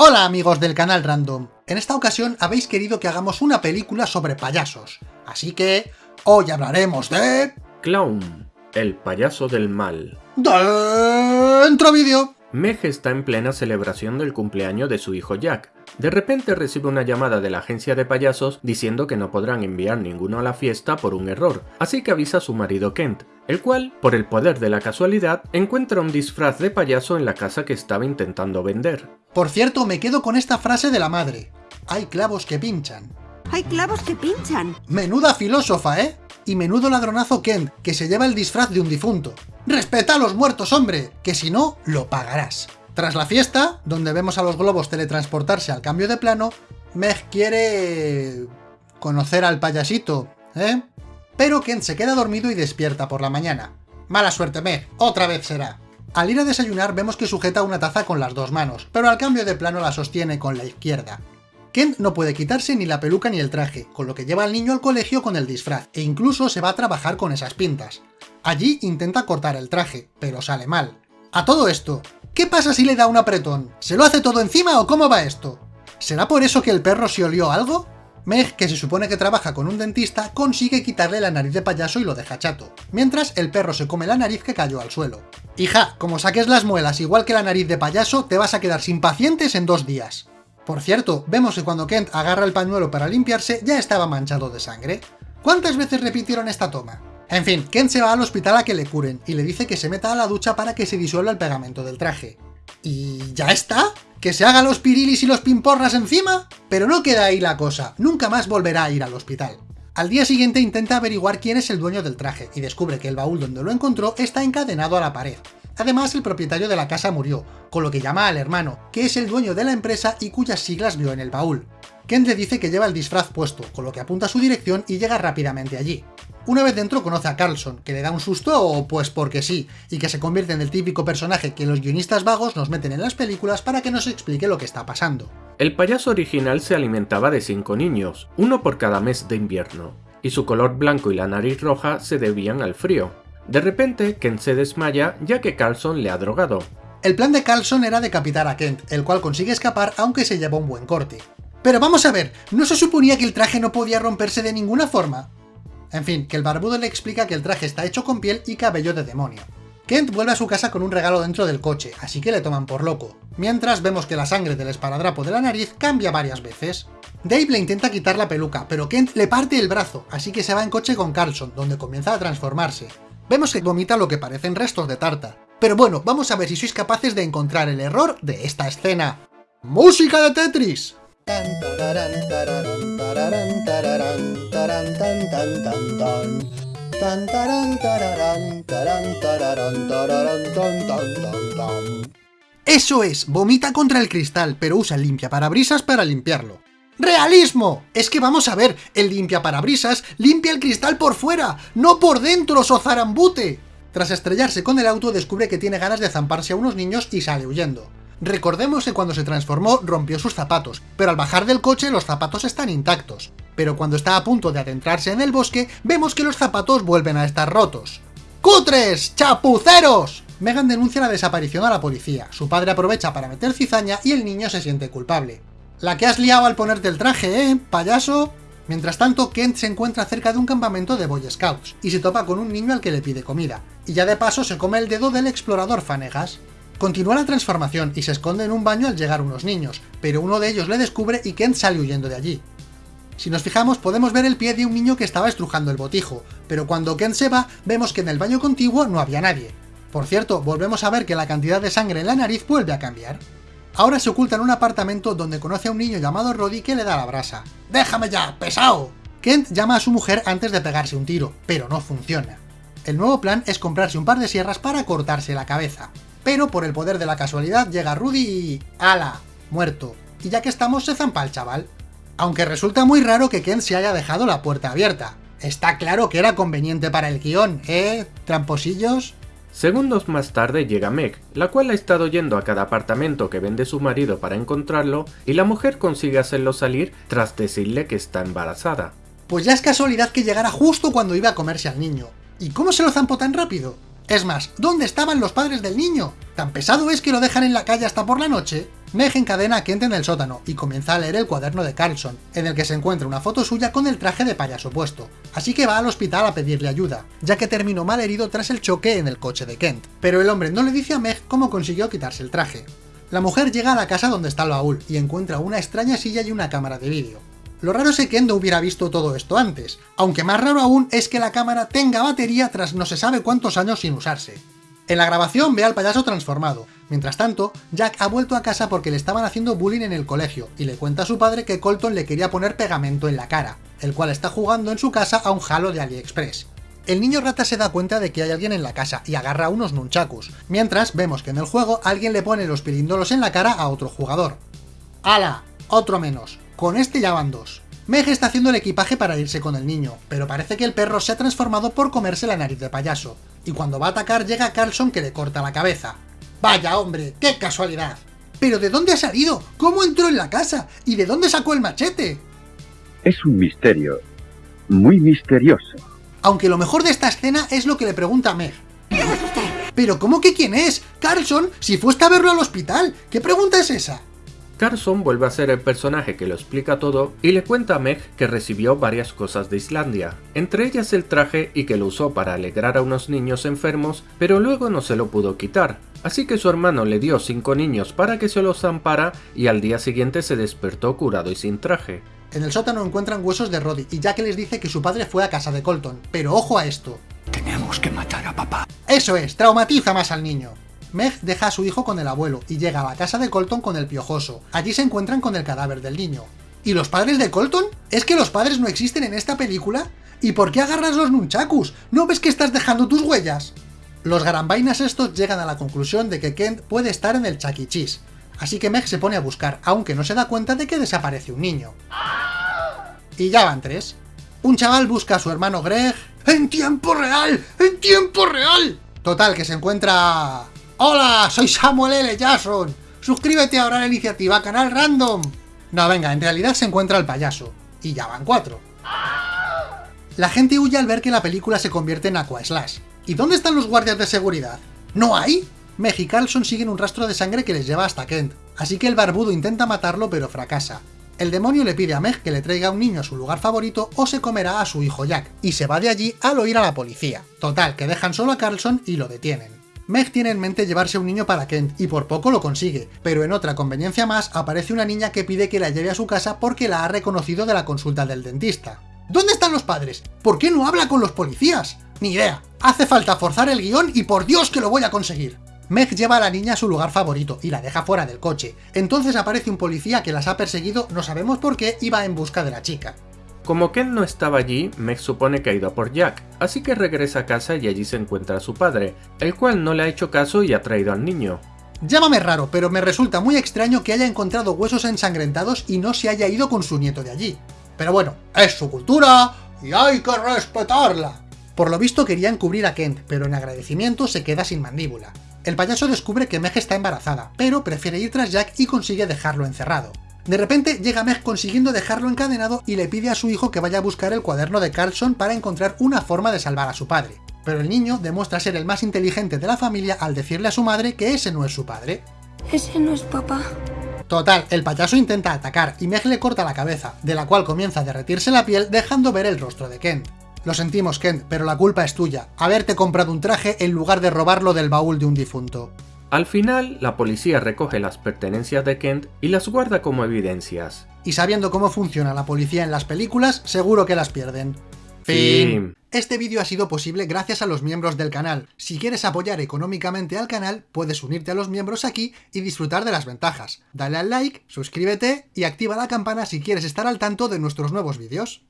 Hola amigos del canal Random, en esta ocasión habéis querido que hagamos una película sobre payasos, así que hoy hablaremos de... Clown, el payaso del mal. ¡Dentro vídeo! Meg está en plena celebración del cumpleaños de su hijo Jack. De repente recibe una llamada de la agencia de payasos diciendo que no podrán enviar ninguno a la fiesta por un error, así que avisa a su marido Kent, el cual, por el poder de la casualidad, encuentra un disfraz de payaso en la casa que estaba intentando vender. Por cierto, me quedo con esta frase de la madre. Hay clavos que pinchan. Hay clavos que pinchan. Menuda filósofa, ¿eh? Y menudo ladronazo Kent, que se lleva el disfraz de un difunto. ¡Respeta a los muertos, hombre! Que si no, lo pagarás. Tras la fiesta, donde vemos a los globos teletransportarse al cambio de plano, Meg quiere... conocer al payasito, ¿eh? Pero Kent se queda dormido y despierta por la mañana. Mala suerte, Meg, otra vez será. Al ir a desayunar vemos que sujeta una taza con las dos manos, pero al cambio de plano la sostiene con la izquierda. Kent no puede quitarse ni la peluca ni el traje, con lo que lleva al niño al colegio con el disfraz, e incluso se va a trabajar con esas pintas. Allí intenta cortar el traje, pero sale mal. A todo esto, ¿qué pasa si le da un apretón? ¿Se lo hace todo encima o cómo va esto? ¿Será por eso que el perro se olió algo? Meg, que se supone que trabaja con un dentista, consigue quitarle la nariz de payaso y lo deja chato, mientras el perro se come la nariz que cayó al suelo. Hija, como saques las muelas igual que la nariz de payaso, te vas a quedar sin pacientes en dos días. Por cierto, vemos que cuando Kent agarra el pañuelo para limpiarse, ya estaba manchado de sangre. ¿Cuántas veces repitieron esta toma? En fin, Kent se va al hospital a que le curen, y le dice que se meta a la ducha para que se disuelva el pegamento del traje. ¿Y ya está? ¿Que se haga los pirilis y los pimporras encima? Pero no queda ahí la cosa, nunca más volverá a ir al hospital. Al día siguiente intenta averiguar quién es el dueño del traje, y descubre que el baúl donde lo encontró está encadenado a la pared. Además, el propietario de la casa murió, con lo que llama al hermano, que es el dueño de la empresa y cuyas siglas vio en el baúl. Kent le dice que lleva el disfraz puesto, con lo que apunta a su dirección y llega rápidamente allí. Una vez dentro conoce a Carlson, que le da un susto o pues porque sí, y que se convierte en el típico personaje que los guionistas vagos nos meten en las películas para que nos explique lo que está pasando. El payaso original se alimentaba de cinco niños, uno por cada mes de invierno, y su color blanco y la nariz roja se debían al frío. De repente, Kent se desmaya ya que Carlson le ha drogado. El plan de Carlson era decapitar a Kent, el cual consigue escapar aunque se lleva un buen corte. Pero vamos a ver, ¿no se suponía que el traje no podía romperse de ninguna forma? En fin, que el barbudo le explica que el traje está hecho con piel y cabello de demonio. Kent vuelve a su casa con un regalo dentro del coche, así que le toman por loco. Mientras vemos que la sangre del esparadrapo de la nariz cambia varias veces. Dave le intenta quitar la peluca, pero Kent le parte el brazo, así que se va en coche con Carlson, donde comienza a transformarse. Vemos que vomita lo que parecen restos de tarta. Pero bueno, vamos a ver si sois capaces de encontrar el error de esta escena. ¡Música de Tetris! Eso es, vomita contra el cristal, pero usa el limpiaparabrisas para limpiarlo. ¡Realismo! Es que vamos a ver, el limpiaparabrisas limpia el cristal por fuera, no por dentro, zarambute. Tras estrellarse con el auto descubre que tiene ganas de zamparse a unos niños y sale huyendo. Recordemos que cuando se transformó rompió sus zapatos, pero al bajar del coche los zapatos están intactos. Pero cuando está a punto de adentrarse en el bosque, vemos que los zapatos vuelven a estar rotos. ¡Cutres! ¡Chapuceros! Megan denuncia la desaparición a la policía, su padre aprovecha para meter cizaña y el niño se siente culpable. La que has liado al ponerte el traje, ¿eh, payaso? Mientras tanto, Kent se encuentra cerca de un campamento de Boy Scouts, y se topa con un niño al que le pide comida, y ya de paso se come el dedo del explorador Fanegas. Continúa la transformación y se esconde en un baño al llegar unos niños, pero uno de ellos le descubre y Kent sale huyendo de allí. Si nos fijamos podemos ver el pie de un niño que estaba estrujando el botijo, pero cuando Kent se va vemos que en el baño contiguo no había nadie. Por cierto, volvemos a ver que la cantidad de sangre en la nariz vuelve a cambiar. Ahora se oculta en un apartamento donde conoce a un niño llamado Roddy que le da la brasa. ¡Déjame ya, pesado! Kent llama a su mujer antes de pegarse un tiro, pero no funciona. El nuevo plan es comprarse un par de sierras para cortarse la cabeza pero por el poder de la casualidad llega Rudy y... ¡Hala! Muerto. Y ya que estamos se zampa el chaval. Aunque resulta muy raro que Ken se haya dejado la puerta abierta. Está claro que era conveniente para el guion, ¿eh? ¿Tramposillos? Segundos más tarde llega Meg, la cual ha estado yendo a cada apartamento que vende su marido para encontrarlo, y la mujer consigue hacerlo salir tras decirle que está embarazada. Pues ya es casualidad que llegara justo cuando iba a comerse al niño. ¿Y cómo se lo zampó tan rápido? Es más, ¿dónde estaban los padres del niño? ¿Tan pesado es que lo dejan en la calle hasta por la noche? Meg encadena a Kent en el sótano y comienza a leer el cuaderno de Carlson, en el que se encuentra una foto suya con el traje de payaso puesto, así que va al hospital a pedirle ayuda, ya que terminó mal herido tras el choque en el coche de Kent. Pero el hombre no le dice a Meg cómo consiguió quitarse el traje. La mujer llega a la casa donde está el baúl y encuentra una extraña silla y una cámara de vídeo. Lo raro es que Kent no hubiera visto todo esto antes, aunque más raro aún es que la cámara tenga batería tras no se sabe cuántos años sin usarse. En la grabación ve al payaso transformado. Mientras tanto, Jack ha vuelto a casa porque le estaban haciendo bullying en el colegio, y le cuenta a su padre que Colton le quería poner pegamento en la cara, el cual está jugando en su casa a un halo de AliExpress. El niño rata se da cuenta de que hay alguien en la casa y agarra unos nunchakus, mientras vemos que en el juego alguien le pone los pirindolos en la cara a otro jugador. ¡Hala! Otro menos. Con este ya van dos. Meg está haciendo el equipaje para irse con el niño, pero parece que el perro se ha transformado por comerse la nariz de payaso, y cuando va a atacar llega Carlson que le corta la cabeza. ¡Vaya hombre! ¡Qué casualidad! ¿Pero de dónde ha salido? ¿Cómo entró en la casa? ¿Y de dónde sacó el machete? Es un misterio. Muy misterioso. Aunque lo mejor de esta escena es lo que le pregunta a Meg. ¿Pero cómo que quién es? Carlson, si fuiste a verlo al hospital. ¿Qué pregunta es esa? Carson vuelve a ser el personaje que lo explica todo y le cuenta a Meg que recibió varias cosas de Islandia, entre ellas el traje y que lo usó para alegrar a unos niños enfermos, pero luego no se lo pudo quitar, así que su hermano le dio cinco niños para que se los zampara y al día siguiente se despertó curado y sin traje. En el sótano encuentran huesos de Roddy y Jack les dice que su padre fue a casa de Colton, pero ojo a esto. Tenemos que matar a papá. Eso es, traumatiza más al niño. Meg deja a su hijo con el abuelo y llega a la casa de Colton con el piojoso. Allí se encuentran con el cadáver del niño. ¿Y los padres de Colton? ¿Es que los padres no existen en esta película? ¿Y por qué agarras los nunchakus? ¿No ves que estás dejando tus huellas? Los garambainas estos llegan a la conclusión de que Kent puede estar en el Chucky e. Así que Meg se pone a buscar, aunque no se da cuenta de que desaparece un niño. Y ya van tres. Un chaval busca a su hermano Greg... ¡En tiempo real! ¡En tiempo real! Total, que se encuentra ¡Hola! Soy Samuel L. Jackson. Suscríbete ahora a la iniciativa Canal Random. No, venga, en realidad se encuentra el payaso. Y ya van cuatro. La gente huye al ver que la película se convierte en Aqua Slash. ¿Y dónde están los guardias de seguridad? ¿No hay? Meg y Carlson siguen un rastro de sangre que les lleva hasta Kent, así que el barbudo intenta matarlo pero fracasa. El demonio le pide a Meg que le traiga un niño a su lugar favorito o se comerá a su hijo Jack, y se va de allí al oír a la policía. Total, que dejan solo a Carlson y lo detienen. Meg tiene en mente llevarse un niño para Kent, y por poco lo consigue, pero en otra conveniencia más aparece una niña que pide que la lleve a su casa porque la ha reconocido de la consulta del dentista. ¿Dónde están los padres? ¿Por qué no habla con los policías? Ni idea. Hace falta forzar el guion y por Dios que lo voy a conseguir. Meg lleva a la niña a su lugar favorito y la deja fuera del coche. Entonces aparece un policía que las ha perseguido, no sabemos por qué, y va en busca de la chica. Como Ken no estaba allí, Meg supone que ha ido por Jack, así que regresa a casa y allí se encuentra a su padre, el cual no le ha hecho caso y ha traído al niño. Llámame raro, pero me resulta muy extraño que haya encontrado huesos ensangrentados y no se haya ido con su nieto de allí. Pero bueno, es su cultura y hay que respetarla. Por lo visto quería encubrir a Kent, pero en agradecimiento se queda sin mandíbula. El payaso descubre que Meg está embarazada, pero prefiere ir tras Jack y consigue dejarlo encerrado. De repente llega Meg consiguiendo dejarlo encadenado y le pide a su hijo que vaya a buscar el cuaderno de Carlson para encontrar una forma de salvar a su padre. Pero el niño demuestra ser el más inteligente de la familia al decirle a su madre que ese no es su padre. Ese no es papá. Total, el payaso intenta atacar y Meg le corta la cabeza, de la cual comienza a derretirse la piel dejando ver el rostro de Kent. Lo sentimos Kent, pero la culpa es tuya, haberte comprado un traje en lugar de robarlo del baúl de un difunto. Al final, la policía recoge las pertenencias de Kent y las guarda como evidencias. Y sabiendo cómo funciona la policía en las películas, seguro que las pierden. Fin. Este vídeo ha sido posible gracias a los miembros del canal. Si quieres apoyar económicamente al canal, puedes unirte a los miembros aquí y disfrutar de las ventajas. Dale al like, suscríbete y activa la campana si quieres estar al tanto de nuestros nuevos vídeos.